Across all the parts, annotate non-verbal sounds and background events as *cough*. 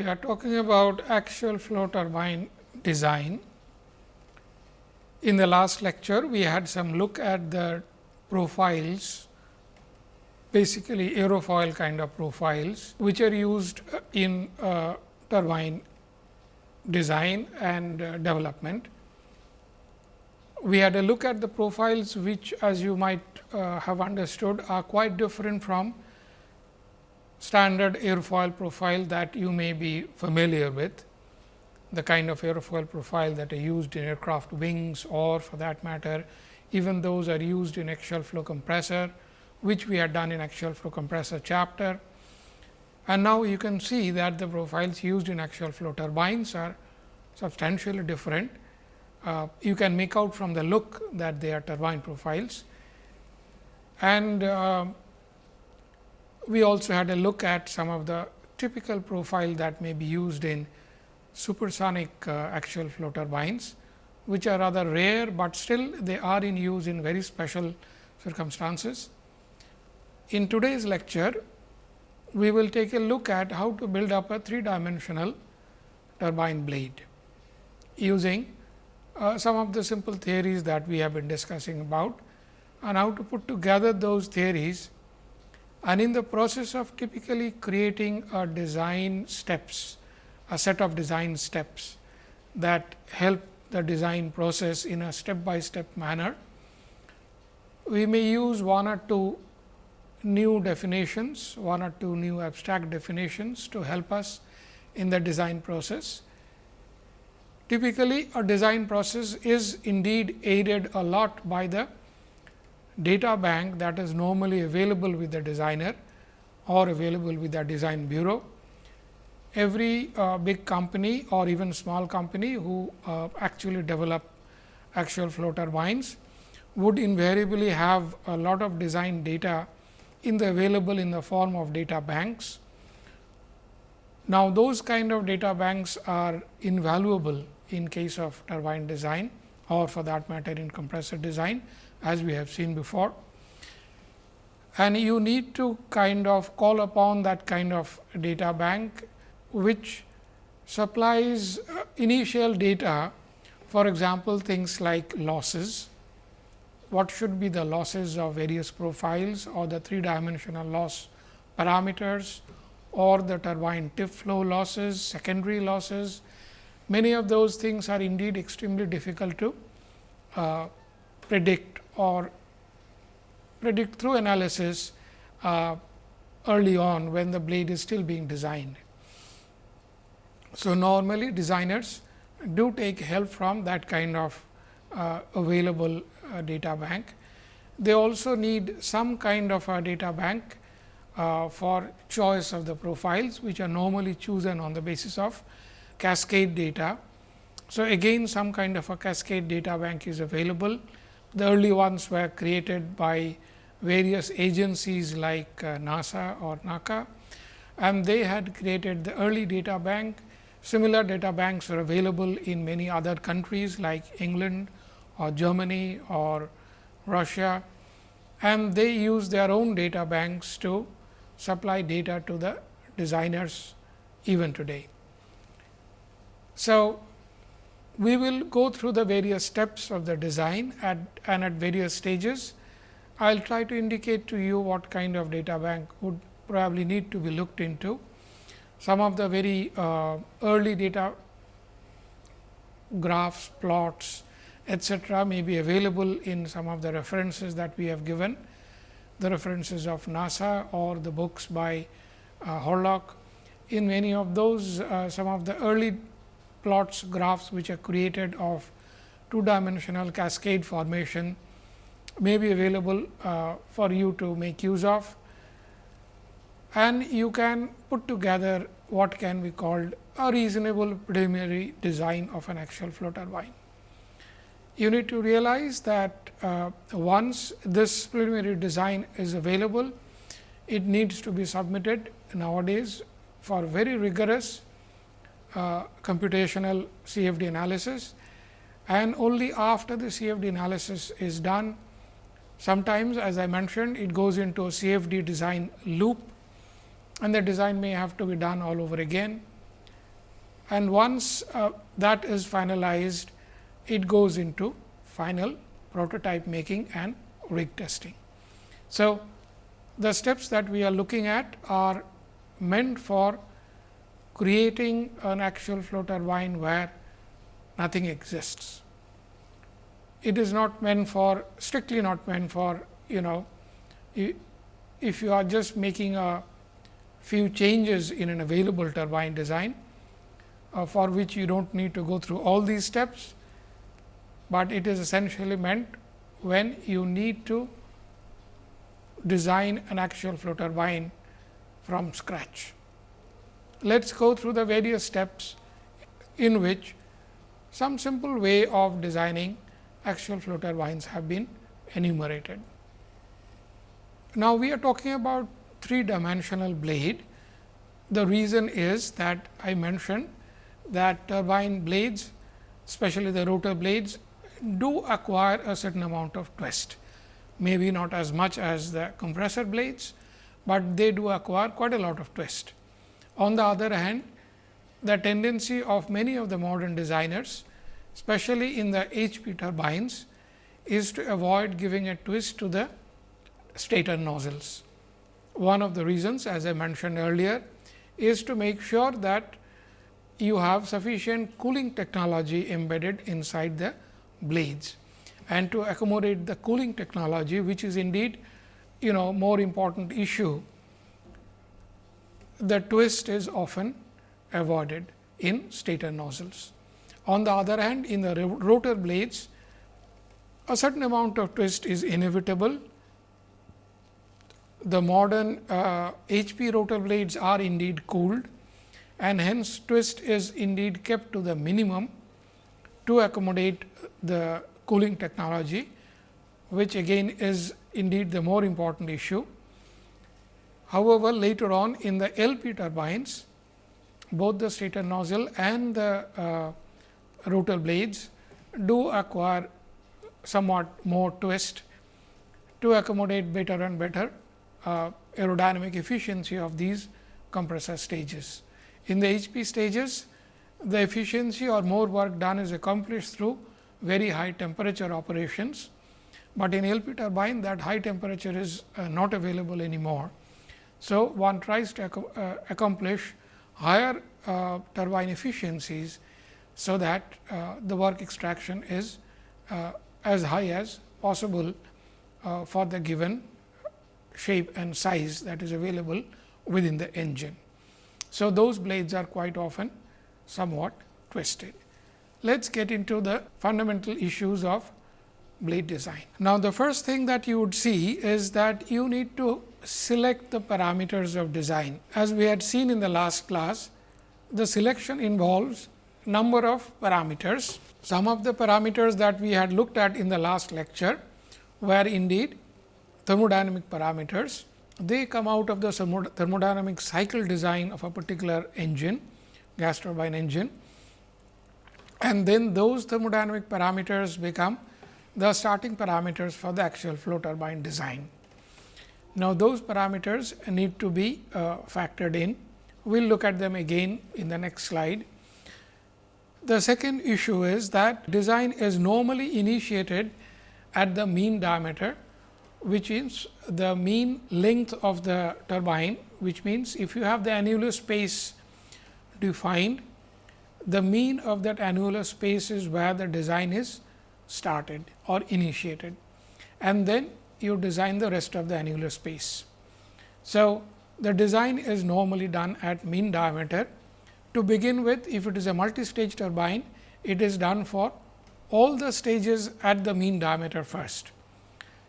we are talking about axial flow turbine design. In the last lecture, we had some look at the profiles, basically aerofoil kind of profiles, which are used in uh, turbine design and uh, development. We had a look at the profiles, which as you might uh, have understood are quite different from standard airfoil profile that you may be familiar with, the kind of airfoil profile that are used in aircraft wings or for that matter, even those are used in axial flow compressor, which we had done in axial flow compressor chapter. And now, you can see that the profiles used in axial flow turbines are substantially different. Uh, you can make out from the look that they are turbine profiles. And uh, we also had a look at some of the typical profile that may be used in supersonic uh, axial flow turbines, which are rather rare, but still they are in use in very special circumstances. In today's lecture, we will take a look at how to build up a three dimensional turbine blade using uh, some of the simple theories that we have been discussing about and how to put together those theories and in the process of typically creating a design steps, a set of design steps that help the design process in a step by step manner. We may use one or two new definitions, one or two new abstract definitions to help us in the design process. Typically, a design process is indeed aided a lot by the data bank that is normally available with the designer or available with the design bureau. Every uh, big company or even small company who uh, actually develop axial flow turbines would invariably have a lot of design data in the available in the form of data banks. Now, those kind of data banks are invaluable in case of turbine design or for that matter in compressor design as we have seen before. And you need to kind of call upon that kind of data bank, which supplies uh, initial data for example, things like losses, what should be the losses of various profiles or the three dimensional loss parameters or the turbine tip flow losses, secondary losses. Many of those things are indeed extremely difficult to uh, predict or predict through analysis uh, early on when the blade is still being designed. So, normally designers do take help from that kind of uh, available uh, data bank. They also need some kind of a data bank uh, for choice of the profiles, which are normally chosen on the basis of cascade data. So, again some kind of a cascade data bank is available the early ones were created by various agencies like uh, NASA or NACA and they had created the early data bank. Similar data banks are available in many other countries like England or Germany or Russia and they use their own data banks to supply data to the designers even today. So, we will go through the various steps of the design at, and at various stages. I will try to indicate to you what kind of data bank would probably need to be looked into. Some of the very uh, early data graphs, plots, etc., may be available in some of the references that we have given, the references of NASA or the books by uh, Horlock. In many of those, uh, some of the early plots graphs which are created of two dimensional cascade formation may be available uh, for you to make use of and you can put together what can be called a reasonable preliminary design of an axial flow turbine. You need to realize that uh, once this preliminary design is available, it needs to be submitted nowadays for very rigorous uh, computational CFD analysis and only after the CFD analysis is done. Sometimes as I mentioned it goes into a CFD design loop and the design may have to be done all over again. and once uh, that is finalized, it goes into final prototype making and rig testing. So, the steps that we are looking at are meant for creating an axial flow turbine where nothing exists. It is not meant for strictly not meant for you know if you are just making a few changes in an available turbine design uh, for which you do not need to go through all these steps, but it is essentially meant when you need to design an axial flow turbine from scratch. Let us go through the various steps in which some simple way of designing axial flow turbines have been enumerated. Now, we are talking about three dimensional blade. The reason is that I mentioned that turbine blades, especially the rotor blades, do acquire a certain amount of twist. Maybe not as much as the compressor blades, but they do acquire quite a lot of twist. On the other hand, the tendency of many of the modern designers, especially in the HP turbines, is to avoid giving a twist to the stator nozzles. One of the reasons as I mentioned earlier is to make sure that you have sufficient cooling technology embedded inside the blades and to accommodate the cooling technology which is indeed you know more important issue the twist is often avoided in stator nozzles. On the other hand in the rotor blades a certain amount of twist is inevitable the modern uh, HP rotor blades are indeed cooled and hence twist is indeed kept to the minimum to accommodate the cooling technology, which again is indeed the more important issue. However, later on in the LP turbines, both the stator nozzle and the uh, rotor blades do acquire somewhat more twist to accommodate better and better uh, aerodynamic efficiency of these compressor stages. In the HP stages, the efficiency or more work done is accomplished through very high temperature operations, but in LP turbine that high temperature is uh, not available anymore. So, one tries to ac uh, accomplish higher uh, turbine efficiencies, so that uh, the work extraction is uh, as high as possible for the given shape and size that is available within the engine. So, those blades are quite often somewhat twisted. Let us get into the fundamental issues of blade design. Now, the first thing that you would see is that you need to select the parameters of design. As we had seen in the last class, the selection involves number of parameters. Some of the parameters that we had looked at in the last lecture were indeed thermodynamic parameters. They come out of the thermodynamic cycle design of a particular engine, gas turbine engine. And then those thermodynamic parameters become the starting parameters for the axial flow turbine design. Now, those parameters need to be uh, factored in. We will look at them again in the next slide. The second issue is that design is normally initiated at the mean diameter which is the mean length of the turbine, which means if you have the annular space defined, the mean of that annular space is where the design is started or initiated and then you design the rest of the annular space. So, the design is normally done at mean diameter. To begin with, if it is a multi-stage turbine, it is done for all the stages at the mean diameter first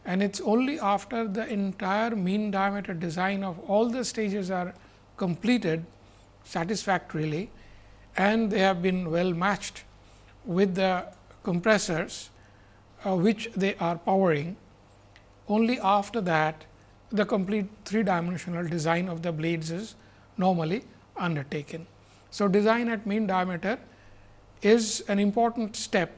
and it is only after the entire mean diameter design of all the stages are completed satisfactorily and they have been well matched with the compressors uh, which they are powering. Only after that the complete three dimensional design of the blades is normally undertaken. So, design at mean diameter is an important step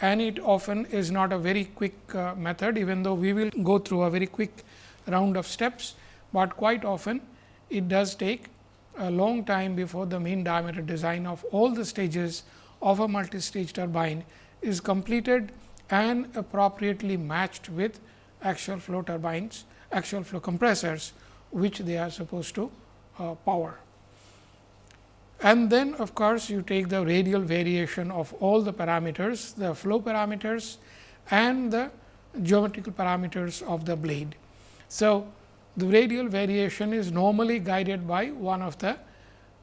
and it often is not a very quick uh, method even though we will go through a very quick round of steps, but quite often it does take a long time before the mean diameter design of all the stages of a multi-stage turbine is completed and appropriately matched with axial flow turbines, axial flow compressors, which they are supposed to uh, power. And then of course, you take the radial variation of all the parameters, the flow parameters and the geometrical parameters of the blade. So, the radial variation is normally guided by one of the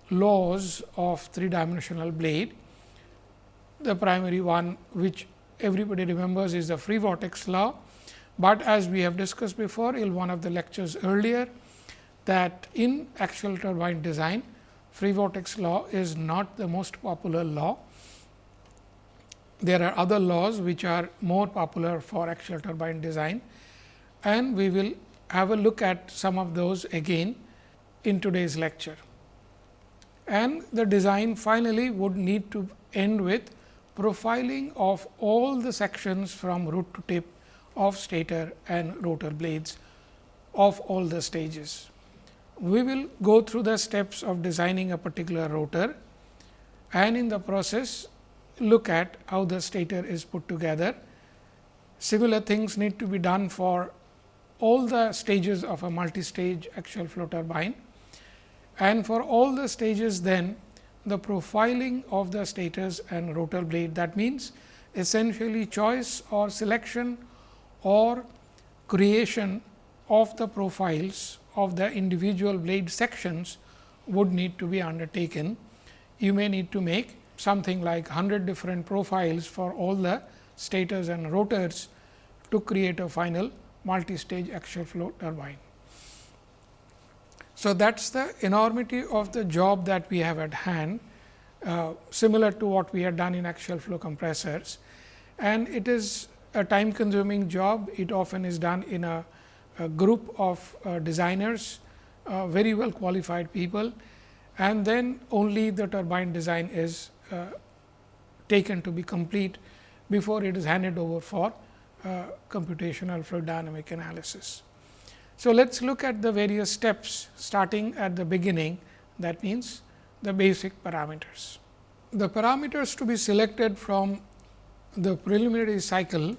laws of three dimensional blade. The primary one which everybody remembers is the free vortex law, but as we have discussed before in one of the lectures earlier that in axial turbine design free vortex law is not the most popular law. There are other laws which are more popular for axial turbine design and we will have a look at some of those again in today's lecture. And the design finally would need to end with profiling of all the sections from root to tip of stator and rotor blades of all the stages. We will go through the steps of designing a particular rotor and in the process look at how the stator is put together. Similar things need to be done for all the stages of a multi-stage axial flow turbine and for all the stages then the profiling of the stators and rotor blade that means essentially choice or selection or creation of the profiles of the individual blade sections would need to be undertaken. You may need to make something like 100 different profiles for all the stators and rotors to create a final multi-stage axial flow turbine. So, that is the enormity of the job that we have at hand uh, similar to what we had done in axial flow compressors and it is a time consuming job. It often is done in a, a group of uh, designers, uh, very well qualified people and then only the turbine design is uh, taken to be complete before it is handed over for uh, computational fluid dynamic analysis. So, let us look at the various steps starting at the beginning that means, the basic parameters. The parameters to be selected from the preliminary cycle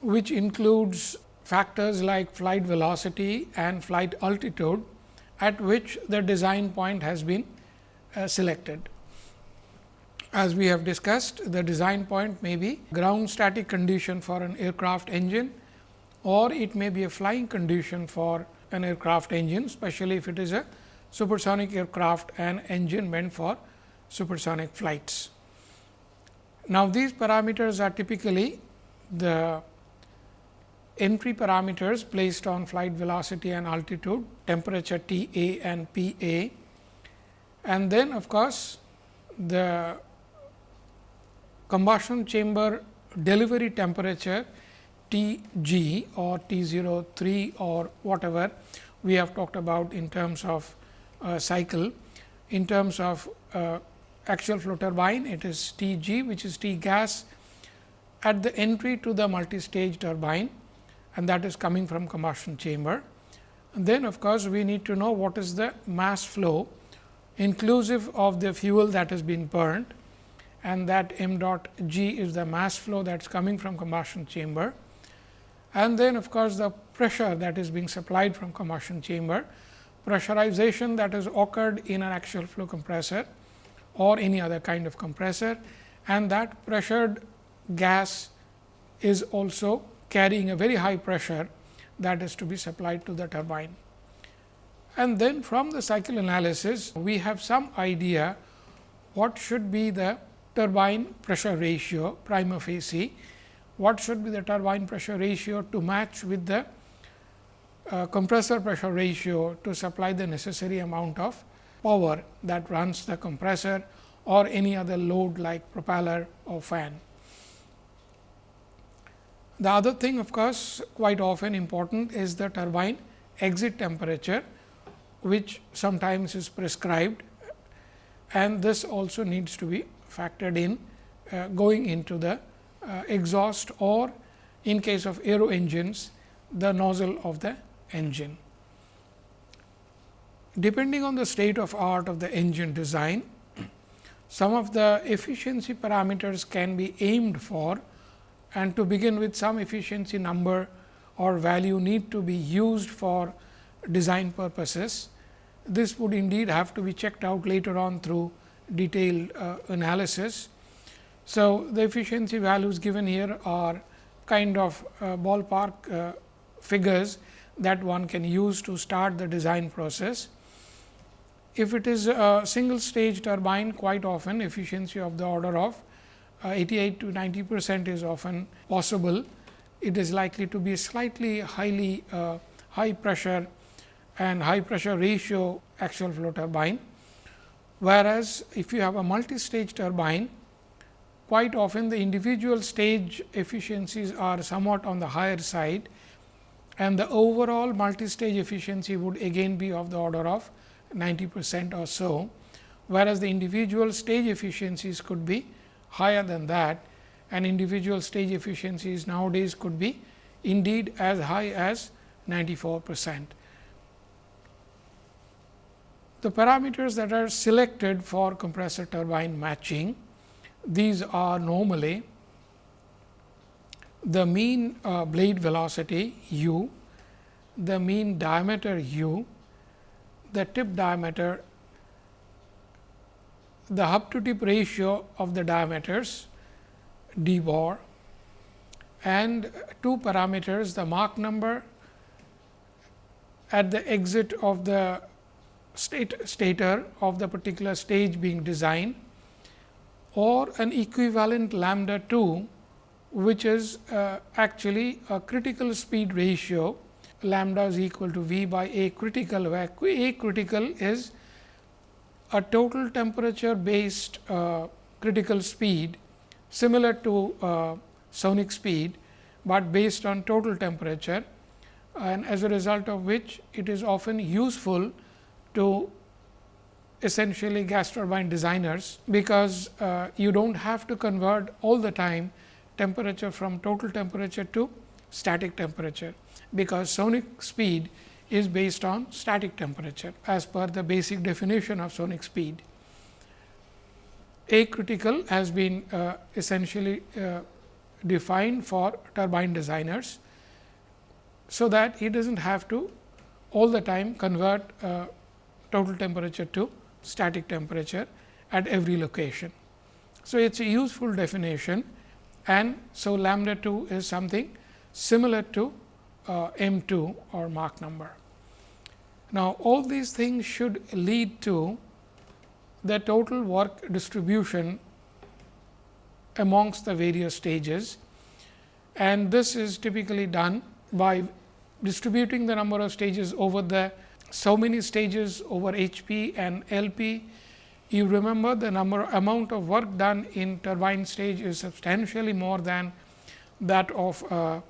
which includes factors like flight velocity and flight altitude at which the design point has been uh, selected. As we have discussed, the design point may be ground static condition for an aircraft engine or it may be a flying condition for an aircraft engine, especially if it is a supersonic aircraft and engine meant for supersonic flights. Now, these parameters are typically the entry parameters placed on flight velocity and altitude, temperature T a and P a and then of course, the combustion chamber delivery temperature T g or T 0 3 or whatever we have talked about in terms of uh, cycle. In terms of uh, axial flow turbine, it is T g which is T gas at the entry to the multi-stage turbine and that is coming from combustion chamber. And then of course, we need to know what is the mass flow inclusive of the fuel that has been burned and that m dot g is the mass flow that is coming from combustion chamber. And then of course, the pressure that is being supplied from combustion chamber, pressurization that has occurred in an axial flow compressor or any other kind of compressor and that pressured gas is also carrying a very high pressure that is to be supplied to the turbine. And then from the cycle analysis, we have some idea what should be the turbine pressure ratio prima facie, what should be the turbine pressure ratio to match with the uh, compressor pressure ratio to supply the necessary amount of power that runs the compressor or any other load like propeller or fan. The other thing of course, quite often important is the turbine exit temperature, which sometimes is prescribed and this also needs to be factored in uh, going into the uh, exhaust or in case of aero engines the nozzle of the engine. Depending on the state of art of the engine design, *clears throat* some of the efficiency parameters can be aimed for and to begin with some efficiency number or value need to be used for design purposes. This would indeed have to be checked out later on through detailed uh, analysis. So, the efficiency values given here are kind of uh, ballpark uh, figures that one can use to start the design process. If it is a single stage turbine quite often efficiency of the order of uh, 88 to 90 percent is often possible. It is likely to be slightly highly uh, high pressure and high pressure ratio axial flow turbine. Whereas, if you have a multi-stage turbine, quite often the individual stage efficiencies are somewhat on the higher side and the overall multi-stage efficiency would again be of the order of 90 percent or so, whereas the individual stage efficiencies could be higher than that and individual stage efficiencies nowadays could be indeed as high as 94 percent. The parameters that are selected for compressor turbine matching, these are normally the mean uh, blade velocity u, the mean diameter u, the tip diameter, the hub to tip ratio of the diameters d bar and two parameters the Mach number at the exit of the state stator of the particular stage being designed or an equivalent lambda 2 which is uh, actually a critical speed ratio lambda is equal to V by A critical where A critical is a total temperature based uh, critical speed similar to uh, sonic speed, but based on total temperature and as a result of which it is often useful to essentially gas turbine designers, because uh, you do not have to convert all the time temperature from total temperature to static temperature, because sonic speed is based on static temperature as per the basic definition of sonic speed. A critical has been uh, essentially uh, defined for turbine designers. So, that he does not have to all the time convert uh, total temperature to static temperature at every location. So, it is a useful definition and so lambda 2 is something similar to uh, m 2 or Mach number. Now, all these things should lead to the total work distribution amongst the various stages and this is typically done by distributing the number of stages over the so many stages over H p and L p. You remember the number amount of work done in turbine stage is substantially more than that of uh,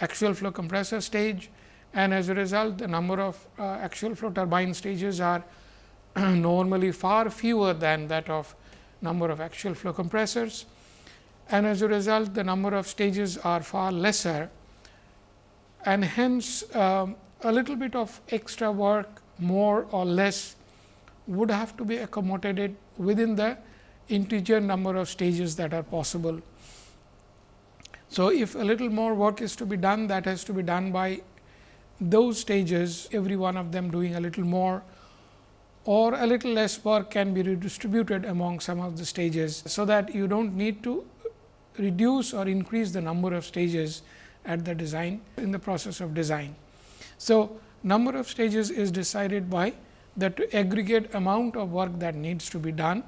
axial flow compressor stage and as a result the number of uh, axial flow turbine stages are *clears throat* normally far fewer than that of number of axial flow compressors and as a result the number of stages are far lesser and hence um, a little bit of extra work more or less would have to be accommodated within the integer number of stages that are possible. So, if a little more work is to be done that has to be done by those stages every one of them doing a little more or a little less work can be redistributed among some of the stages. So, that you do not need to reduce or increase the number of stages at the design in the process of design. So, number of stages is decided by the aggregate amount of work that needs to be done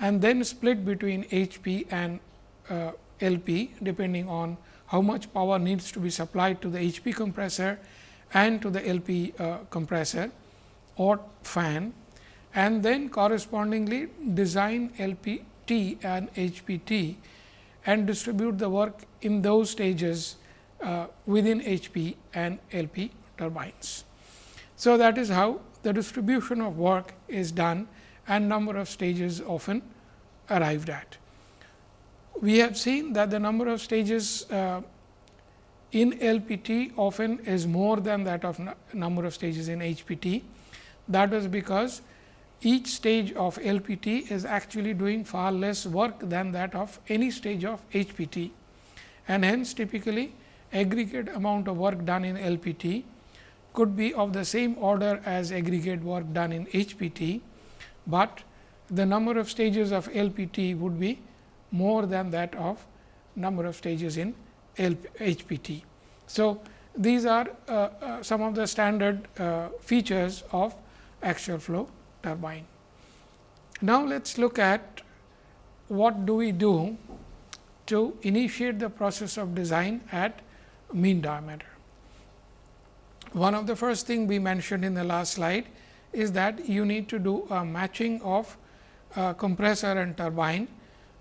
and then split between H p and uh, L p depending on how much power needs to be supplied to the H p compressor and to the L p uh, compressor or fan and then correspondingly design L p t and H p t and distribute the work in those stages uh, within HP and LP turbines. So, that is how the distribution of work is done and number of stages often arrived at. We have seen that the number of stages uh, in LPT often is more than that of number of stages in HPT. That is because each stage of LPT is actually doing far less work than that of any stage of HPT and hence typically aggregate amount of work done in LPT could be of the same order as aggregate work done in HPT, but the number of stages of LPT would be more than that of number of stages in HPT. So, these are uh, uh, some of the standard uh, features of axial flow turbine. Now, let us look at what do we do to initiate the process of design at mean diameter. One of the first thing we mentioned in the last slide is that you need to do a matching of uh, compressor and turbine,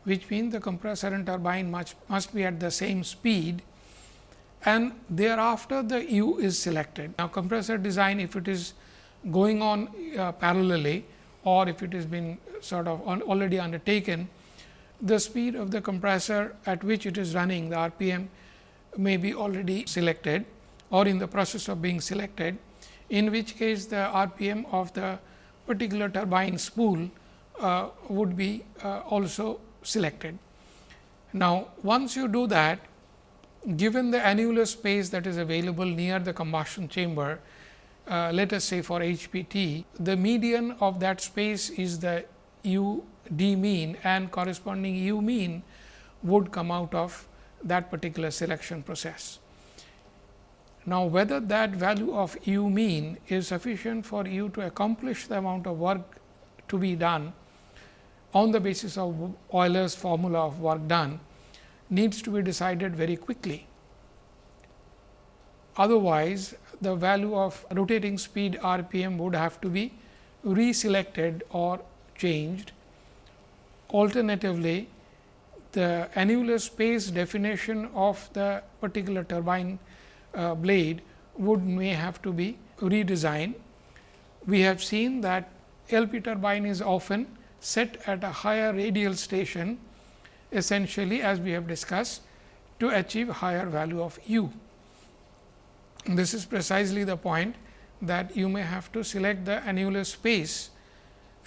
which means the compressor and turbine must, must be at the same speed and thereafter the U is selected. Now, compressor design if it is going on uh, parallelly or if it has been sort of already undertaken, the speed of the compressor at which it is running the RPM may be already selected or in the process of being selected, in which case the RPM of the particular turbine spool uh, would be uh, also selected. Now, once you do that, given the annular space that is available near the combustion chamber, uh, let us say for HPT, the median of that space is the u d mean and corresponding u mean would come out of that particular selection process. Now, whether that value of u mean is sufficient for you to accomplish the amount of work to be done on the basis of Euler's formula of work done needs to be decided very quickly. Otherwise, the value of rotating speed RPM would have to be reselected or changed. Alternatively, the annular space definition of the particular turbine uh, blade would may have to be redesigned. We have seen that LP turbine is often set at a higher radial station essentially as we have discussed to achieve a higher value of u. This is precisely the point that you may have to select the annular space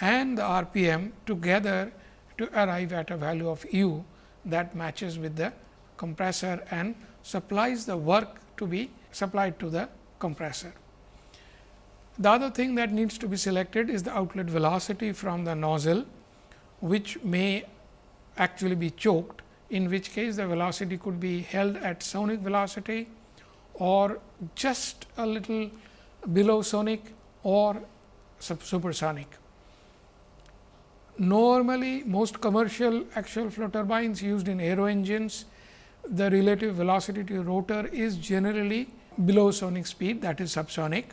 and the RPM together to arrive at a value of u that matches with the compressor and supplies the work to be supplied to the compressor. The other thing that needs to be selected is the outlet velocity from the nozzle, which may actually be choked, in which case the velocity could be held at sonic velocity or just a little below sonic or supersonic. Normally, most commercial axial flow turbines used in aero engines the relative velocity to rotor is generally below sonic speed that is subsonic.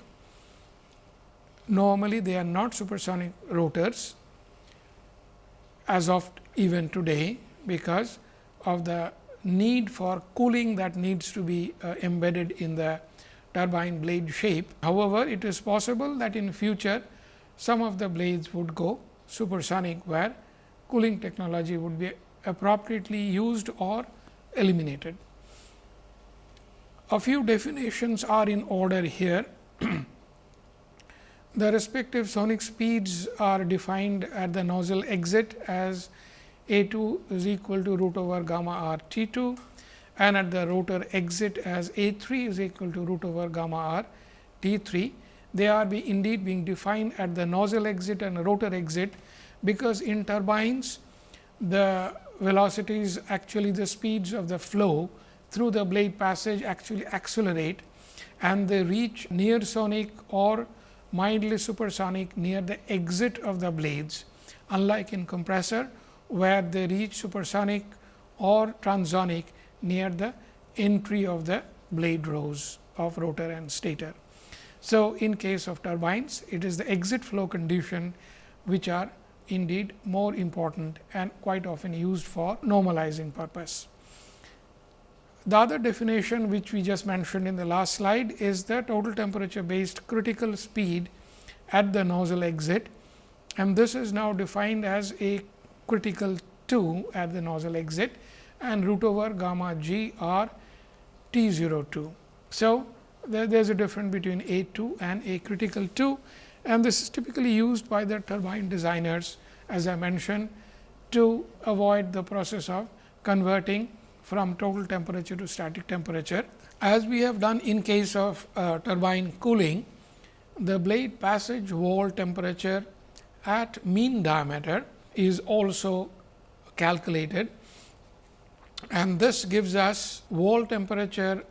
Normally, they are not supersonic rotors as of even today, because of the need for cooling that needs to be uh, embedded in the turbine blade shape. However, it is possible that in future some of the blades would go supersonic, where cooling technology would be appropriately used or eliminated. A few definitions are in order here. *clears throat* the respective sonic speeds are defined at the nozzle exit as a 2 is equal to root over gamma r T 2 and at the rotor exit as A 3 is equal to root over gamma r T 3. They are be indeed being defined at the nozzle exit and rotor exit, because in turbines the velocities actually the speeds of the flow through the blade passage actually accelerate and they reach near sonic or mildly supersonic near the exit of the blades unlike in compressor where they reach supersonic or transonic near the entry of the blade rows of rotor and stator. So, in case of turbines it is the exit flow condition which are indeed more important and quite often used for normalizing purpose. The other definition which we just mentioned in the last slide is the total temperature based critical speed at the nozzle exit and this is now defined as a critical 2 at the nozzle exit and root over gamma g r T 02. So, there is a difference between A 2 and A critical 2 and this is typically used by the turbine designers as I mentioned to avoid the process of converting from total temperature to static temperature. As we have done in case of uh, turbine cooling, the blade passage wall temperature at mean diameter is also calculated and this gives us wall temperature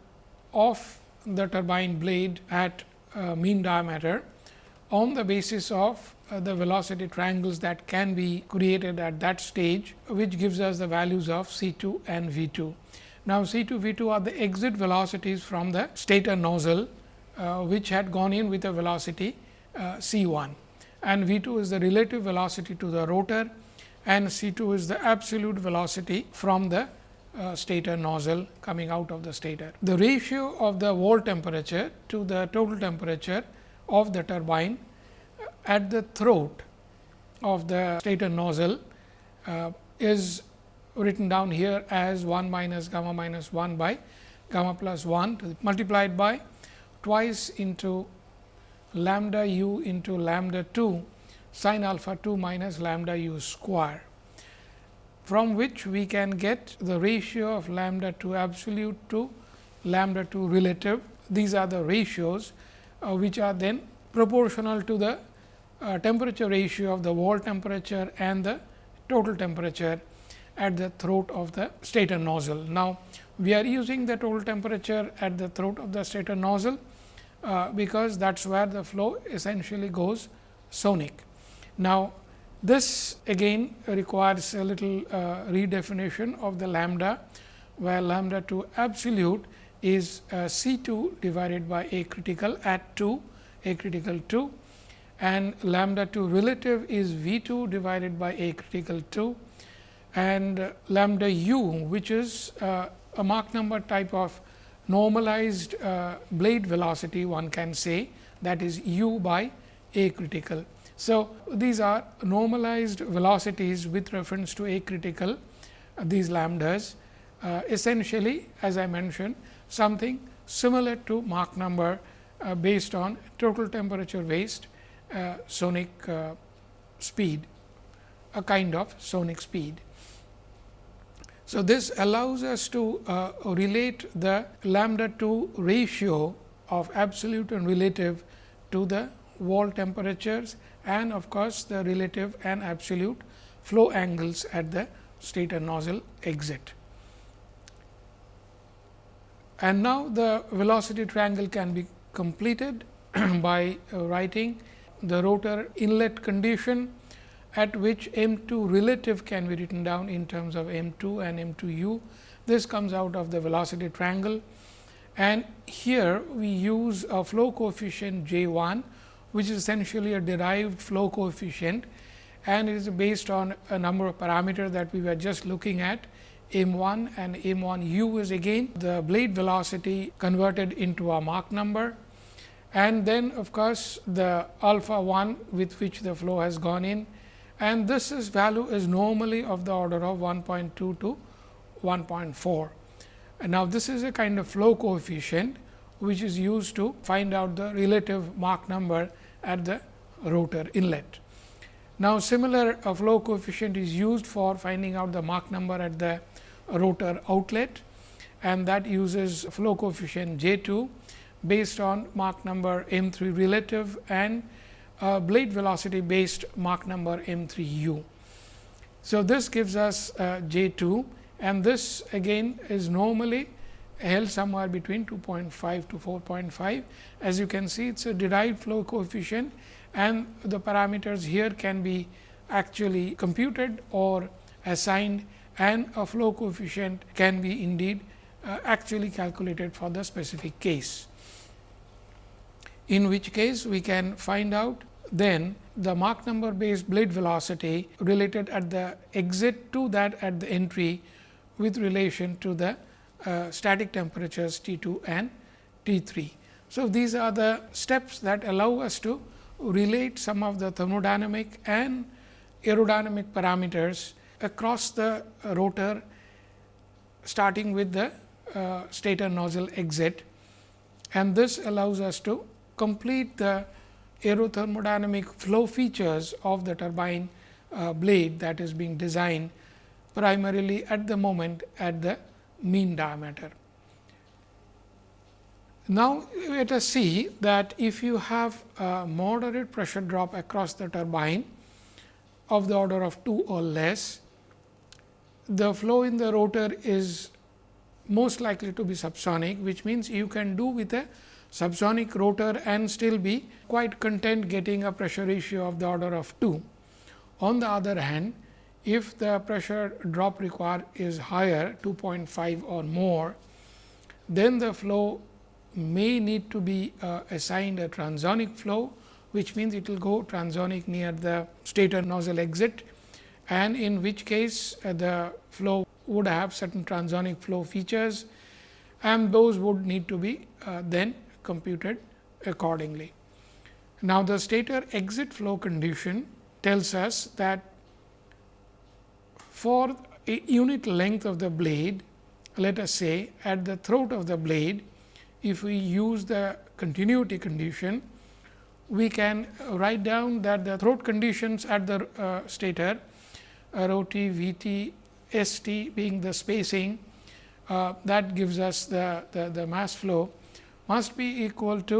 of the turbine blade at uh, mean diameter on the basis of the velocity triangles that can be created at that stage, which gives us the values of C 2 and V 2. Now, C 2 V 2 are the exit velocities from the stator nozzle, uh, which had gone in with a velocity uh, C 1 and V 2 is the relative velocity to the rotor and C 2 is the absolute velocity from the uh, stator nozzle coming out of the stator. The ratio of the wall temperature to the total temperature of the turbine at the throat of the stator nozzle uh, is written down here as 1 minus gamma minus 1 by gamma plus 1 multiplied by twice into lambda u into lambda 2 sin alpha 2 minus lambda u square from which we can get the ratio of lambda to absolute to lambda 2 relative. These are the ratios uh, which are then proportional to the uh, temperature ratio of the wall temperature and the total temperature at the throat of the stator nozzle. Now, we are using the total temperature at the throat of the stator nozzle, uh, because that is where the flow essentially goes sonic. Now, this again requires a little uh, redefinition of the lambda, where lambda to absolute is uh, C 2 divided by A critical at 2 A critical 2 and lambda 2 relative is V 2 divided by A critical 2 and lambda u which is uh, a Mach number type of normalized uh, blade velocity one can say that is u by A critical. So, these are normalized velocities with reference to A critical uh, these lambdas uh, essentially as I mentioned something similar to Mach number uh, based on total temperature waste uh, sonic uh, speed a kind of sonic speed. So, this allows us to uh, relate the lambda 2 ratio of absolute and relative to the wall temperatures and of course, the relative and absolute flow angles at the stator nozzle exit. And now, the velocity triangle can be completed *clears throat* by uh, writing the rotor inlet condition at which M 2 relative can be written down in terms of M 2 and M 2 u. This comes out of the velocity triangle. And here we use a flow coefficient J 1 which is essentially a derived flow coefficient. And it is based on a number of parameters that we were just looking at. M 1 and m 1 u is again the blade velocity converted into a Mach number and then of course, the alpha 1 with which the flow has gone in and this is value is normally of the order of 1.2 to 1.4. And now, this is a kind of flow coefficient which is used to find out the relative Mach number at the rotor inlet. Now, similar uh, flow coefficient is used for finding out the Mach number at the rotor outlet and that uses flow coefficient J 2 based on Mach number m 3 relative and uh, blade velocity based Mach number m 3 u. So, this gives us uh, J 2 and this again is normally held somewhere between 2.5 to 4.5. As you can see, it is a derived flow coefficient and the parameters here can be actually computed or assigned and a flow coefficient can be indeed uh, actually calculated for the specific case. In which case, we can find out then the Mach number based blade velocity related at the exit to that at the entry with relation to the uh, static temperatures T 2 and T 3. So, these are the steps that allow us to relate some of the thermodynamic and aerodynamic parameters across the rotor starting with the uh, stator nozzle exit and this allows us to complete the aerothermodynamic flow features of the turbine uh, blade that is being designed primarily at the moment at the mean diameter. Now, let us see that if you have a moderate pressure drop across the turbine of the order of 2 or less, the flow in the rotor is most likely to be subsonic, which means you can do with a subsonic rotor and still be quite content getting a pressure ratio of the order of 2. On the other hand, if the pressure drop required is higher 2.5 or more, then the flow may need to be uh, assigned a transonic flow, which means it will go transonic near the stator nozzle exit and in which case uh, the flow would have certain transonic flow features and those would need to be uh, then computed accordingly. Now, the stator exit flow condition tells us that for a unit length of the blade, let us say at the throat of the blade, if we use the continuity condition, we can write down that the throat conditions at the uh, stator rho t, v t, s t being the spacing uh, that gives us the, the, the mass flow must be equal to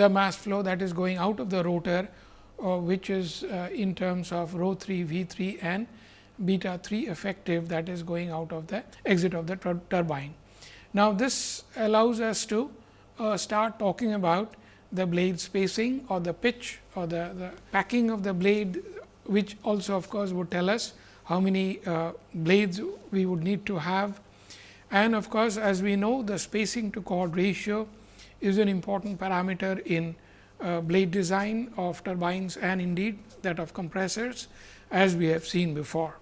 the mass flow that is going out of the rotor, uh, which is uh, in terms of rho 3 v 3 and beta 3 effective that is going out of the exit of the turbine. Now, this allows us to uh, start talking about the blade spacing or the pitch or the, the packing of the blade, which also of course, would tell us how many uh, blades we would need to have. And of course, as we know the spacing to chord ratio is an important parameter in uh, blade design of turbines and indeed that of compressors as we have seen before.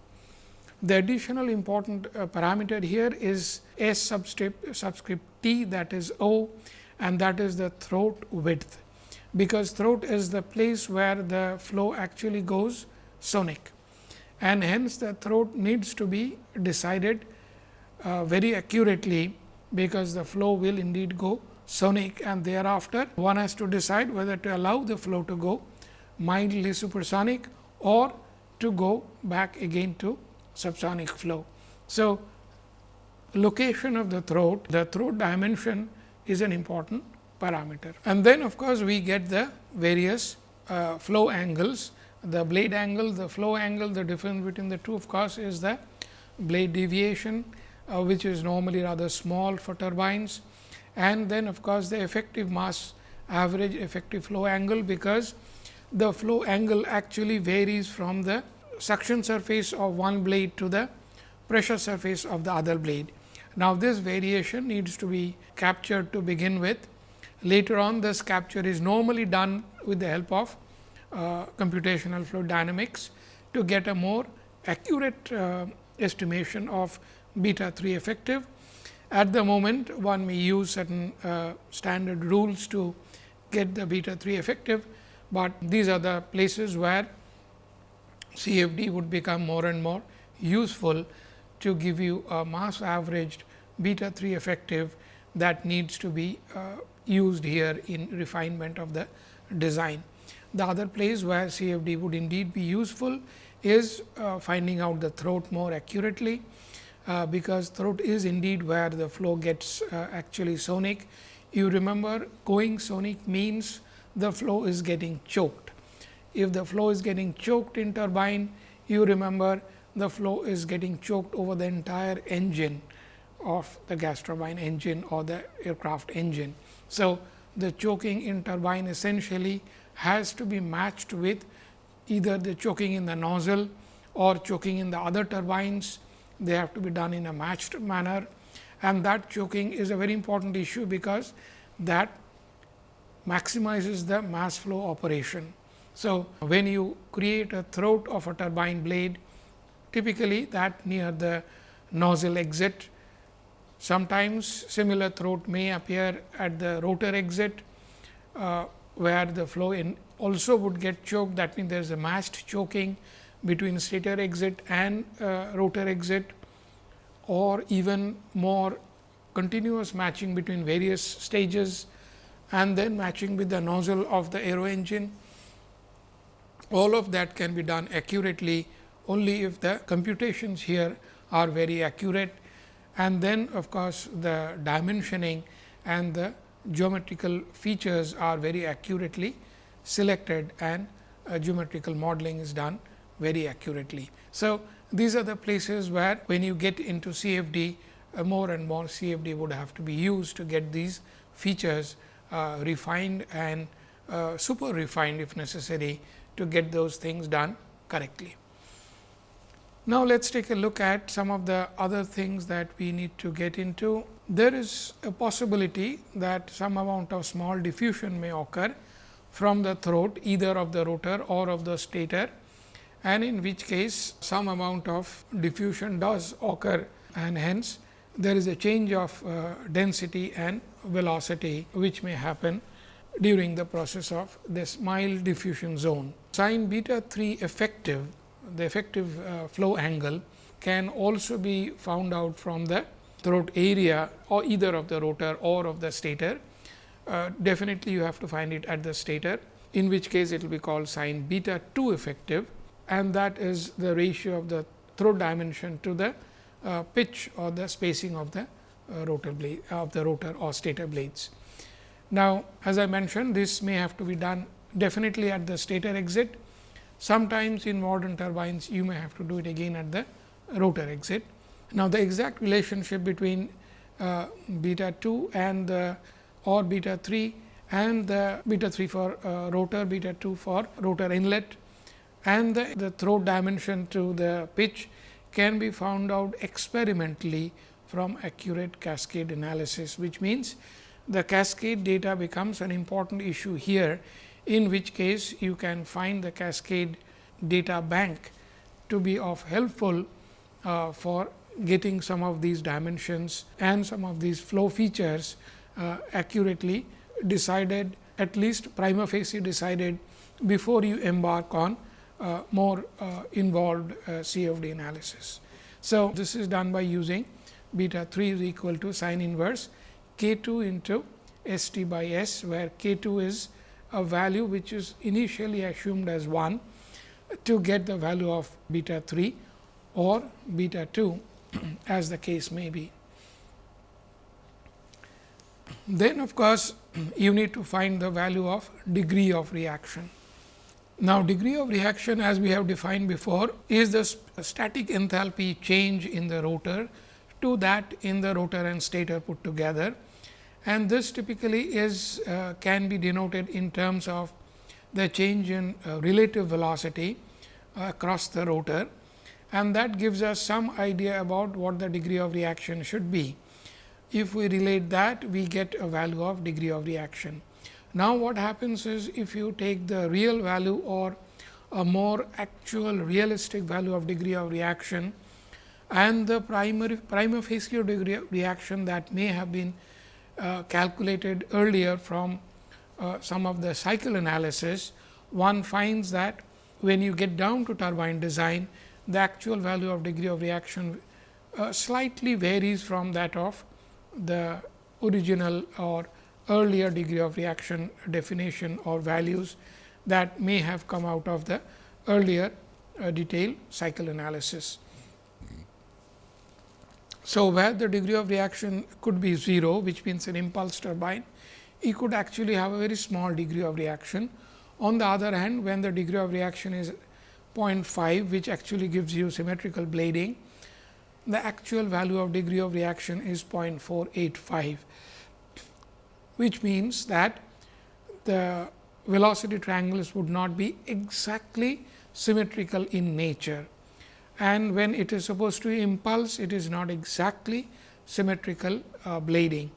The additional important uh, parameter here is S subscript, subscript T that is O and that is the throat width, because throat is the place where the flow actually goes sonic and hence the throat needs to be decided uh, very accurately, because the flow will indeed go sonic and thereafter one has to decide whether to allow the flow to go mildly supersonic or to go back again to subsonic flow. So, location of the throat, the throat dimension is an important parameter. And then of course, we get the various uh, flow angles, the blade angle, the flow angle, the difference between the two of course, is the blade deviation, uh, which is normally rather small for turbines. And then of course, the effective mass average effective flow angle, because the flow angle actually varies from the suction surface of one blade to the pressure surface of the other blade. Now, this variation needs to be captured to begin with. Later on this capture is normally done with the help of uh, computational fluid dynamics to get a more accurate uh, estimation of beta 3 effective. At the moment one may use certain uh, standard rules to get the beta 3 effective, but these are the places where CFD would become more and more useful to give you a mass averaged beta 3 effective that needs to be uh, used here in refinement of the design. The other place where CFD would indeed be useful is uh, finding out the throat more accurately, uh, because throat is indeed where the flow gets uh, actually sonic. You remember going sonic means the flow is getting choked if the flow is getting choked in turbine, you remember the flow is getting choked over the entire engine of the gas turbine engine or the aircraft engine. So, the choking in turbine essentially has to be matched with either the choking in the nozzle or choking in the other turbines. They have to be done in a matched manner and that choking is a very important issue, because that maximizes the mass flow operation. So, when you create a throat of a turbine blade, typically that near the nozzle exit, sometimes similar throat may appear at the rotor exit, uh, where the flow in also would get choked. That means, there is a matched choking between stator exit and uh, rotor exit or even more continuous matching between various stages and then matching with the nozzle of the aero engine. All of that can be done accurately. Only if the computations here are very accurate. And then of course, the dimensioning and the geometrical features are very accurately selected and uh, geometrical modeling is done very accurately. So, these are the places where when you get into CFD uh, more and more CFD would have to be used to get these features uh, refined and uh, super refined if necessary to get those things done correctly. Now, let us take a look at some of the other things that we need to get into. There is a possibility that some amount of small diffusion may occur from the throat either of the rotor or of the stator and in which case some amount of diffusion does occur and hence there is a change of uh, density and velocity which may happen during the process of this mild diffusion zone. Sin beta 3 effective, the effective uh, flow angle can also be found out from the throat area or either of the rotor or of the stator. Uh, definitely, you have to find it at the stator, in which case it will be called sin beta 2 effective and that is the ratio of the throat dimension to the uh, pitch or the spacing of the uh, rotor blade of the rotor or stator blades. Now, as I mentioned this may have to be done definitely at the stator exit. Sometimes in modern turbines you may have to do it again at the rotor exit. Now, the exact relationship between uh, beta 2 and the or beta 3 and the beta 3 for uh, rotor, beta 2 for rotor inlet and the, the throat dimension to the pitch can be found out experimentally from accurate cascade analysis, which means the cascade data becomes an important issue here, in which case you can find the cascade data bank to be of helpful uh, for getting some of these dimensions and some of these flow features uh, accurately decided at least prima facie decided before you embark on uh, more uh, involved uh, CFD analysis. So, this is done by using beta 3 is equal to sin inverse k 2 into S t by S, where k 2 is a value which is initially assumed as 1 to get the value of beta 3 or beta 2 *clears throat* as the case may be. Then of course, *clears throat* you need to find the value of degree of reaction. Now, degree of reaction as we have defined before is the static enthalpy change in the rotor to that in the rotor and stator put together and this typically is uh, can be denoted in terms of the change in uh, relative velocity across the rotor and that gives us some idea about what the degree of reaction should be. If we relate that we get a value of degree of reaction. Now, what happens is if you take the real value or a more actual realistic value of degree of reaction and the primary prima facie degree of reaction that may have been uh, calculated earlier from uh, some of the cycle analysis, one finds that when you get down to turbine design, the actual value of degree of reaction uh, slightly varies from that of the original or earlier degree of reaction definition or values that may have come out of the earlier uh, detailed cycle analysis. So, where the degree of reaction could be 0, which means an impulse turbine, it could actually have a very small degree of reaction. On the other hand, when the degree of reaction is 0.5, which actually gives you symmetrical blading, the actual value of degree of reaction is 0.485 which means that the velocity triangles would not be exactly symmetrical in nature. And when it is supposed to impulse, it is not exactly symmetrical uh, blading.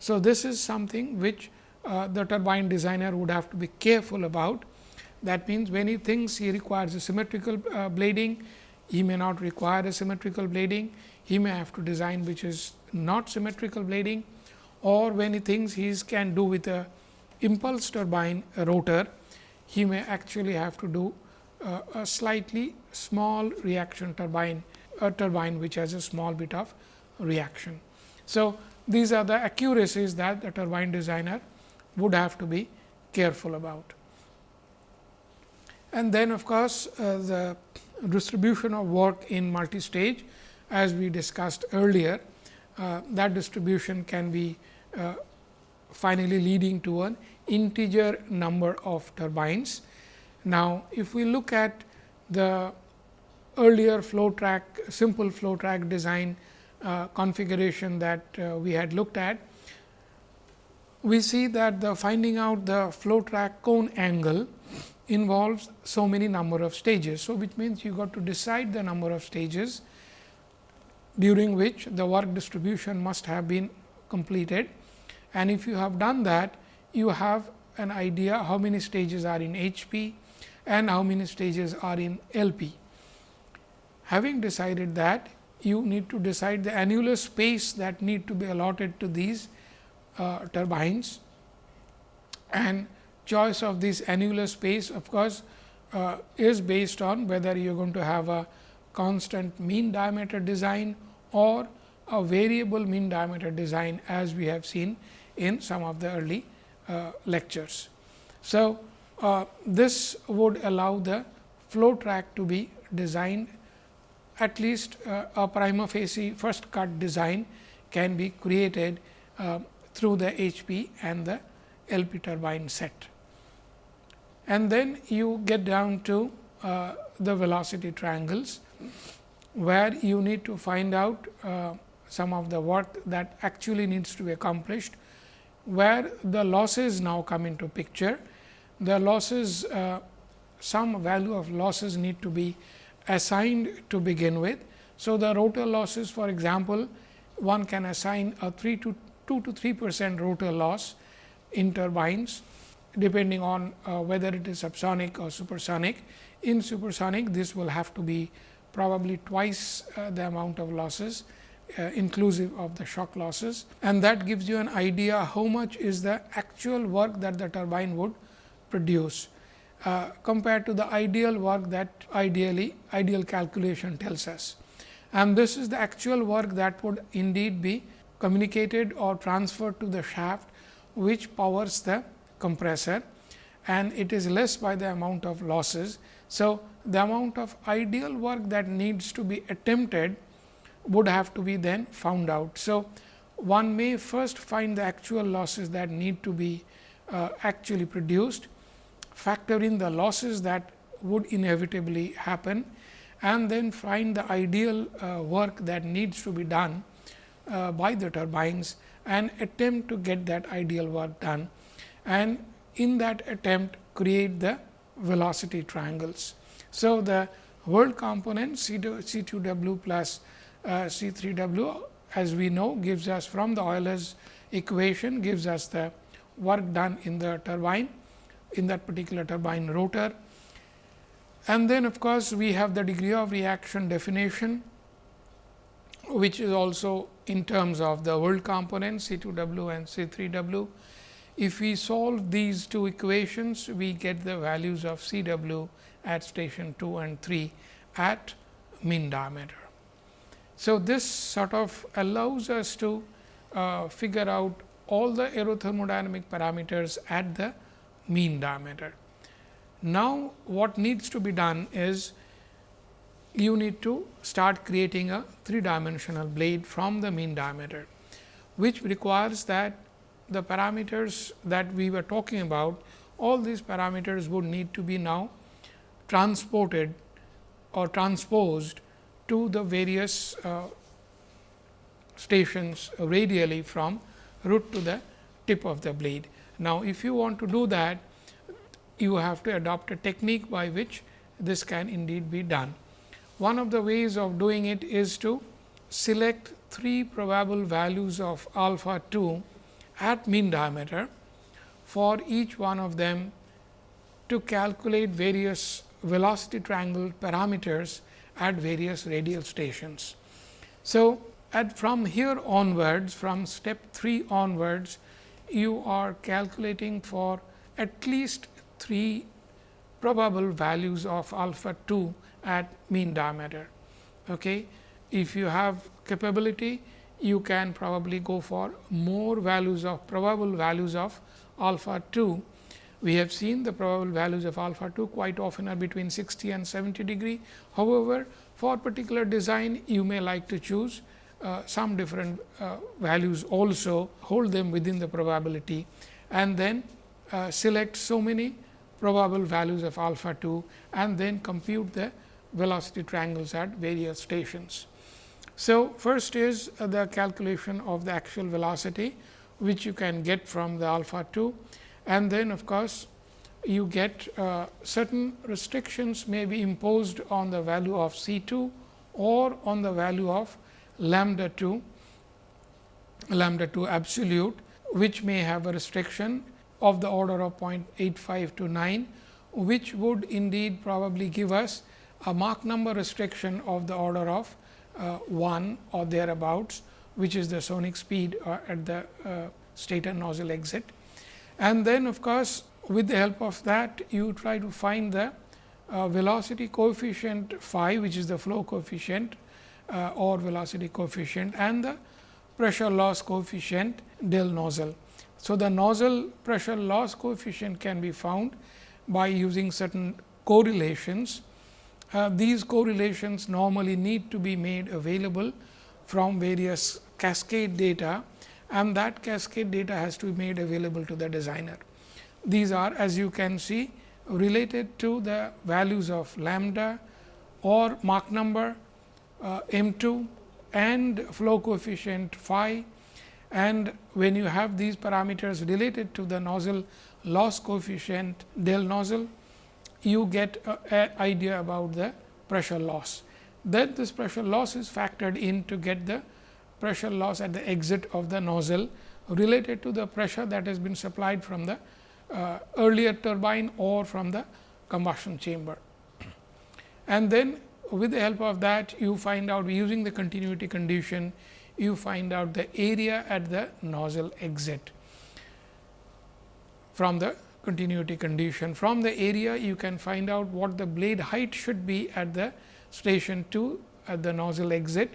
So, this is something which uh, the turbine designer would have to be careful about. That means, when he thinks he requires a symmetrical uh, blading, he may not require a symmetrical blading. He may have to design which is not symmetrical blading or when he thinks he can do with a impulse turbine rotor, he may actually have to do uh, a slightly small reaction turbine, a turbine which has a small bit of reaction. So, these are the accuracies that the turbine designer would have to be careful about. And then of course, uh, the distribution of work in multi-stage as we discussed earlier, uh, that distribution can be uh, finally leading to an integer number of turbines. Now, if we look at the earlier flow track simple flow track design uh, configuration that uh, we had looked at, we see that the finding out the flow track cone angle involves so many number of stages. So, which means you got to decide the number of stages during which the work distribution must have been completed. And if you have done that, you have an idea how many stages are in H p and how many stages are in L p. Having decided that, you need to decide the annular space that need to be allotted to these uh, turbines and choice of this annular space of course, uh, is based on whether you are going to have a constant mean diameter design or a variable mean diameter design as we have seen in some of the early uh, lectures. So, uh, this would allow the flow track to be designed at least uh, a prima facie first cut design can be created uh, through the HP and the LP turbine set. And then you get down to uh, the velocity triangles, where you need to find out uh, some of the work that actually needs to be accomplished, where the losses now come into picture. The losses, uh, some value of losses need to be assigned to begin with. So, the rotor losses for example, one can assign a 3 to 2 to 3 percent rotor loss in turbines depending on uh, whether it is subsonic or supersonic. In supersonic, this will have to be probably twice uh, the amount of losses uh, inclusive of the shock losses and that gives you an idea how much is the actual work that the turbine would produce. Uh, compared to the ideal work that ideally ideal calculation tells us. And this is the actual work that would indeed be communicated or transferred to the shaft, which powers the compressor and it is less by the amount of losses. So, the amount of ideal work that needs to be attempted would have to be then found out. So, one may first find the actual losses that need to be uh, actually produced factor in the losses that would inevitably happen and then find the ideal uh, work that needs to be done uh, by the turbines and attempt to get that ideal work done and in that attempt create the velocity triangles. So, the whirl component C 2 W plus uh, C 3 W as we know gives us from the Euler's equation gives us the work done in the turbine in that particular turbine rotor. And then of course, we have the degree of reaction definition, which is also in terms of the whirl component C 2 W and C 3 W. If we solve these two equations, we get the values of C W at station 2 and 3 at mean diameter. So, this sort of allows us to uh, figure out all the aerothermodynamic parameters at the mean diameter. Now, what needs to be done is you need to start creating a three dimensional blade from the mean diameter, which requires that the parameters that we were talking about, all these parameters would need to be now transported or transposed to the various uh, stations radially from root to the tip of the blade. Now, if you want to do that, you have to adopt a technique by which this can indeed be done. One of the ways of doing it is to select three probable values of alpha 2 at mean diameter for each one of them to calculate various velocity triangle parameters at various radial stations. So, at from here onwards from step 3 onwards you are calculating for at least 3 probable values of alpha 2 at mean diameter. Okay. If you have capability, you can probably go for more values of probable values of alpha 2, we have seen the probable values of alpha 2 quite often are between 60 and 70 degree. However, for particular design you may like to choose uh, some different uh, values also hold them within the probability and then uh, select so many probable values of alpha 2 and then compute the velocity triangles at various stations. So, first is uh, the calculation of the actual velocity which you can get from the alpha 2 and then of course, you get uh, certain restrictions may be imposed on the value of C 2 or on the value of lambda 2 lambda 2 absolute which may have a restriction of the order of 0.85 to 9 which would indeed probably give us a Mach number restriction of the order of uh, 1 or thereabouts which is the sonic speed uh, at the uh, stator nozzle exit. And then of course, with the help of that you try to find the uh, velocity coefficient phi which is the flow coefficient uh, or velocity coefficient and the pressure loss coefficient del nozzle. So, the nozzle pressure loss coefficient can be found by using certain correlations. Uh, these correlations normally need to be made available from various cascade data and that cascade data has to be made available to the designer. These are as you can see related to the values of lambda or Mach number uh, m 2 and flow coefficient phi and when you have these parameters related to the nozzle loss coefficient del nozzle, you get an idea about the pressure loss. Then this pressure loss is factored in to get the pressure loss at the exit of the nozzle related to the pressure that has been supplied from the uh, earlier turbine or from the combustion chamber. *clears throat* And then with the help of that you find out using the continuity condition you find out the area at the nozzle exit from the continuity condition. From the area you can find out what the blade height should be at the station 2 at the nozzle exit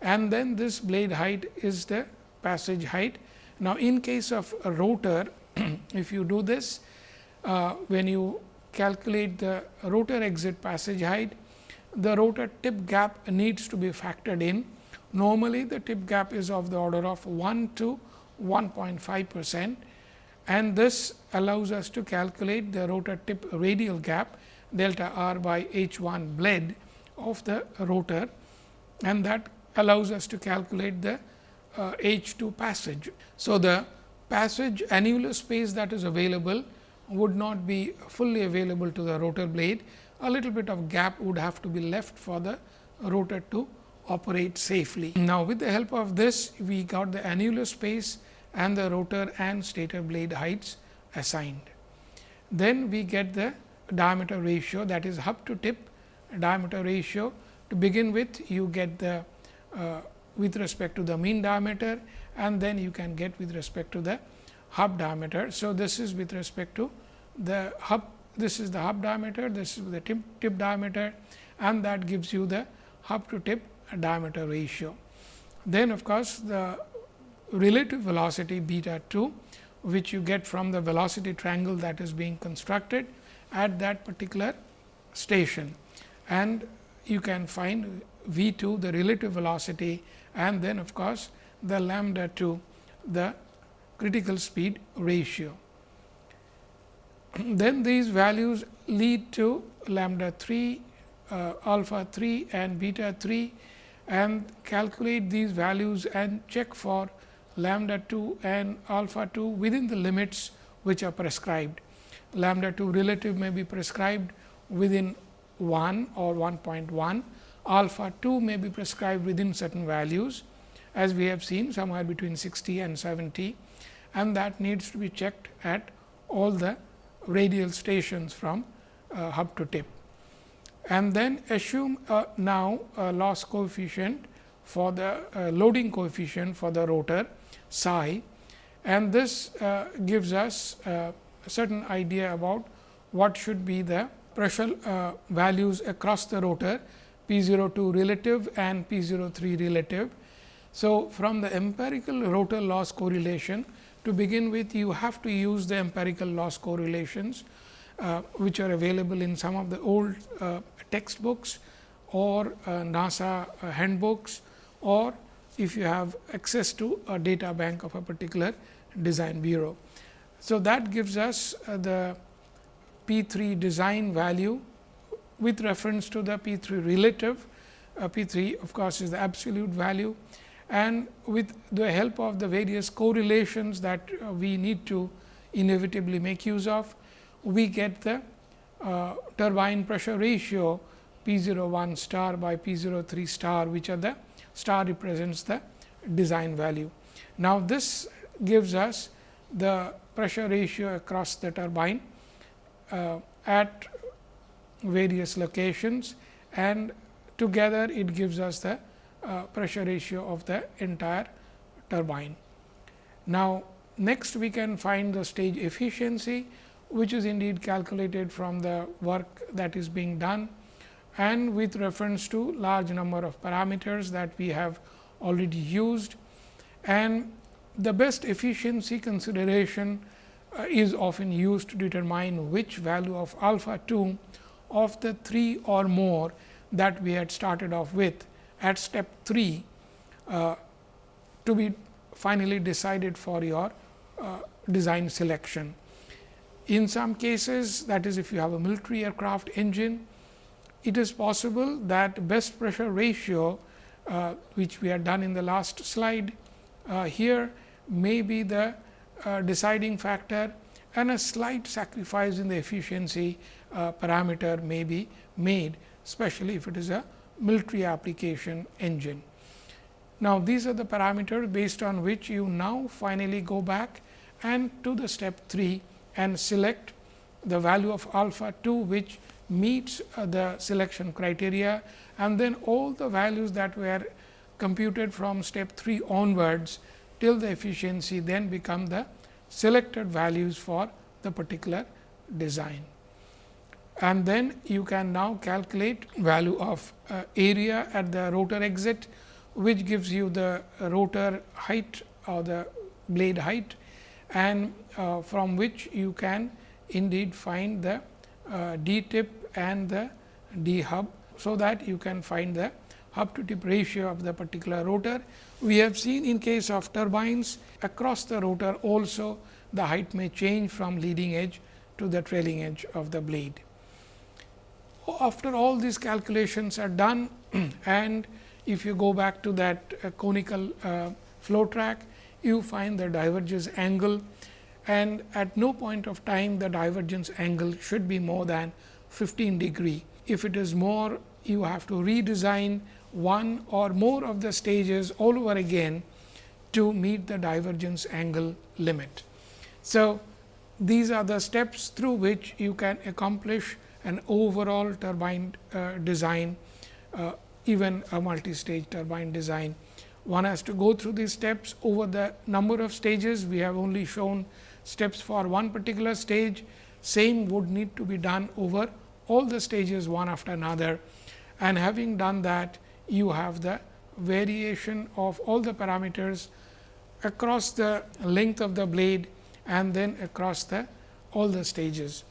and then this blade height is the passage height. Now, in case of a rotor *clears throat* if you do this uh, when you calculate the rotor exit passage height the rotor tip gap needs to be factored in. Normally, the tip gap is of the order of 1 to 1.5 percent. And this allows us to calculate the rotor tip radial gap delta r by h 1 blade of the rotor. And that allows us to calculate the uh, h 2 passage. So, the passage annular space that is available would not be fully available to the rotor blade. A little bit of gap would have to be left for the rotor to operate safely. Now, with the help of this we got the annular space and the rotor and stator blade heights assigned. Then we get the diameter ratio that is hub to tip diameter ratio. To begin with you get the uh, with respect to the mean diameter and then you can get with respect to the hub diameter. So, this is with respect to the hub this is the hub diameter, this is the tip, tip diameter and that gives you the hub to tip diameter ratio. Then of course, the relative velocity beta 2 which you get from the velocity triangle that is being constructed at that particular station and you can find V 2 the relative velocity and then of course, the lambda 2 the critical speed ratio. *clears throat* then these values lead to lambda 3, uh, alpha 3 and beta 3 and calculate these values and check for lambda 2 and alpha 2 within the limits which are prescribed. Lambda 2 relative may be prescribed within 1 or 1.1, alpha 2 may be prescribed within certain values as we have seen somewhere between 60 and 70 and that needs to be checked at all the radial stations from uh, hub to tip. And then assume uh, now a loss coefficient for the uh, loading coefficient for the rotor psi and this uh, gives us uh, a certain idea about what should be the pressure uh, values across the rotor P 02 relative and P 03 relative. So, from the empirical rotor loss correlation to begin with you have to use the empirical loss correlations, uh, which are available in some of the old uh, textbooks or uh, NASA uh, handbooks or if you have access to a data bank of a particular design bureau. So, that gives us uh, the P 3 design value with reference to the P 3 relative. Uh, P 3 of course, is the absolute value and with the help of the various correlations that uh, we need to inevitably make use of, we get the uh, turbine pressure ratio P 01 star by P 03 star, which are the star represents the design value. Now, this gives us the pressure ratio across the turbine uh, at various locations and together it gives us the uh, pressure ratio of the entire turbine. Now, next we can find the stage efficiency, which is indeed calculated from the work that is being done and with reference to large number of parameters that we have already used. And the best efficiency consideration uh, is often used to determine which value of alpha 2 of the 3 or more that we had started off with at step 3 uh, to be finally decided for your uh, design selection. In some cases that is if you have a military aircraft engine, it is possible that best pressure ratio uh, which we had done in the last slide uh, here may be the uh, deciding factor and a slight sacrifice in the efficiency uh, parameter may be made especially if it is a military application engine. Now, these are the parameters based on which you now finally go back and to the step 3 and select the value of alpha 2 which meets uh, the selection criteria and then all the values that were computed from step 3 onwards till the efficiency then become the selected values for the particular design. And then you can now calculate value of uh, area at the rotor exit, which gives you the rotor height or the blade height and uh, from which you can indeed find the uh, d tip and the d hub. So, that you can find the hub to tip ratio of the particular rotor. We have seen in case of turbines across the rotor also the height may change from leading edge to the trailing edge of the blade. After all these calculations are done *clears throat* and if you go back to that uh, conical uh, flow track, you find the divergence angle and at no point of time the divergence angle should be more than 15 degree. If it is more, you have to redesign one or more of the stages all over again to meet the divergence angle limit. So, these are the steps through which you can accomplish an overall turbine uh, design, uh, even a multi-stage turbine design. One has to go through these steps over the number of stages. We have only shown steps for one particular stage, same would need to be done over all the stages one after another. And having done that, you have the variation of all the parameters across the length of the blade and then across the all the stages.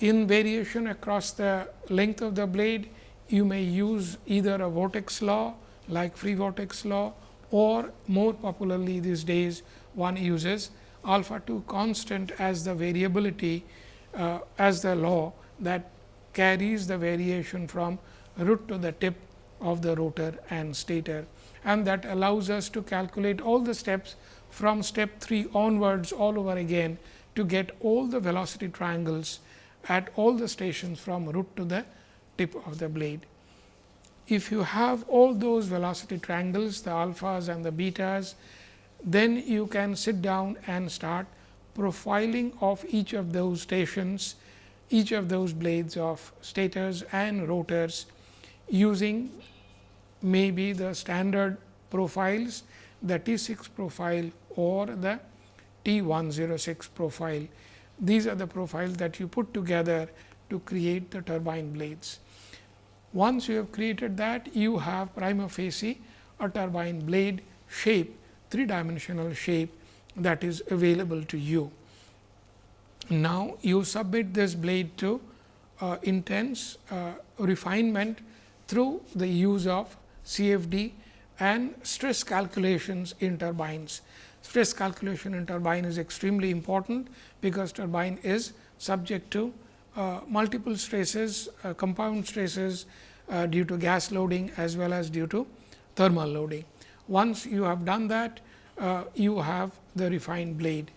In variation across the length of the blade, you may use either a vortex law like free vortex law or more popularly these days one uses alpha 2 constant as the variability uh, as the law that carries the variation from root to the tip of the rotor and stator. And that allows us to calculate all the steps from step 3 onwards all over again to get all the velocity triangles at all the stations from root to the tip of the blade. If you have all those velocity triangles, the alphas and the betas, then you can sit down and start profiling of each of those stations, each of those blades of stators and rotors using maybe the standard profiles, the T 6 profile or the T 106 profile. These are the profiles that you put together to create the turbine blades. Once you have created that, you have prima facie a turbine blade shape, three dimensional shape that is available to you. Now, you submit this blade to uh, intense uh, refinement through the use of CFD and stress calculations in turbines. Stress calculation in turbine is extremely important, because turbine is subject to uh, multiple stresses, uh, compound stresses uh, due to gas loading as well as due to thermal loading. Once you have done that, uh, you have the refined blade.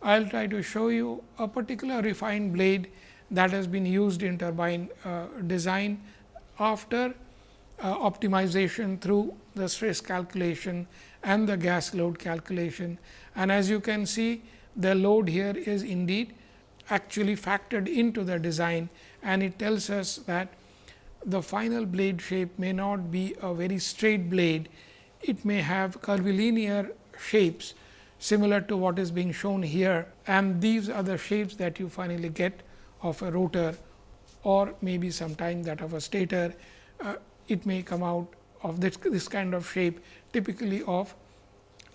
I will try to show you a particular refined blade that has been used in turbine uh, design after uh, optimization through the stress calculation and the gas load calculation. And as you can see the load here is indeed actually factored into the design and it tells us that the final blade shape may not be a very straight blade. It may have curvilinear shapes similar to what is being shown here and these are the shapes that you finally get of a rotor or maybe sometime that of a stator. Uh, it may come out of this, this kind of shape typically of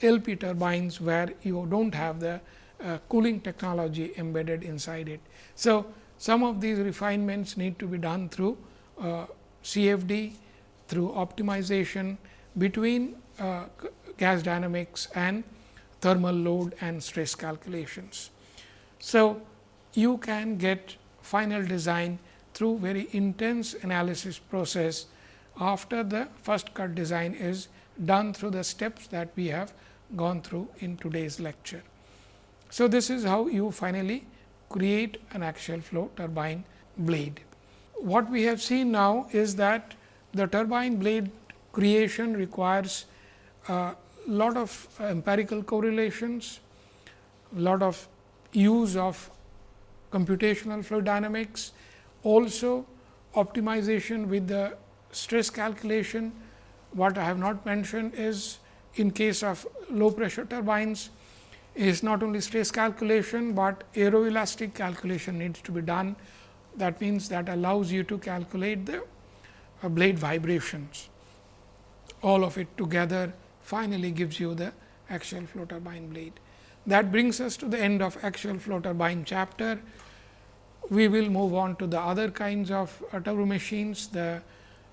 LP turbines where you do not have the uh, cooling technology embedded inside it. So, some of these refinements need to be done through uh, CFD, through optimization between uh, gas dynamics and thermal load and stress calculations. So, you can get final design through very intense analysis process after the first cut design is done through the steps that we have gone through in today's lecture. So, this is how you finally create an axial flow turbine blade. What we have seen now is that the turbine blade creation requires a lot of empirical correlations, a lot of use of computational fluid dynamics, also optimization with the stress calculation. What I have not mentioned is in case of low pressure turbines is not only stress calculation, but aeroelastic calculation needs to be done. That means, that allows you to calculate the uh, blade vibrations. All of it together finally gives you the axial flow turbine blade. That brings us to the end of axial flow turbine chapter. We will move on to the other kinds of uh, turbo machines, the,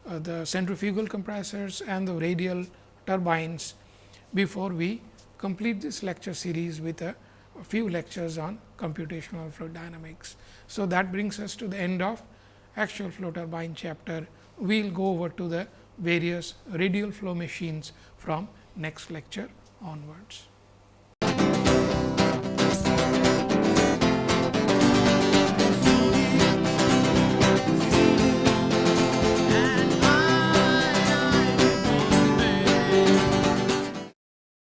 uh, the centrifugal compressors and the radial turbines before we complete this lecture series with a, a few lectures on computational fluid dynamics. So, that brings us to the end of axial flow turbine chapter. We will go over to the various radial flow machines from next lecture onwards.